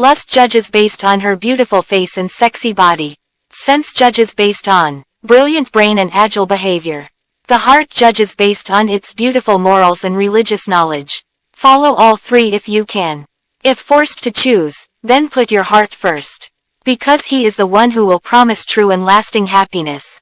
Lust judges based on her beautiful face and sexy body. Sense judges based on brilliant brain and agile behavior. The heart judges based on its beautiful morals and religious knowledge. Follow all three if you can. If forced to choose, then put your heart first. Because he is the one who will promise true and lasting happiness.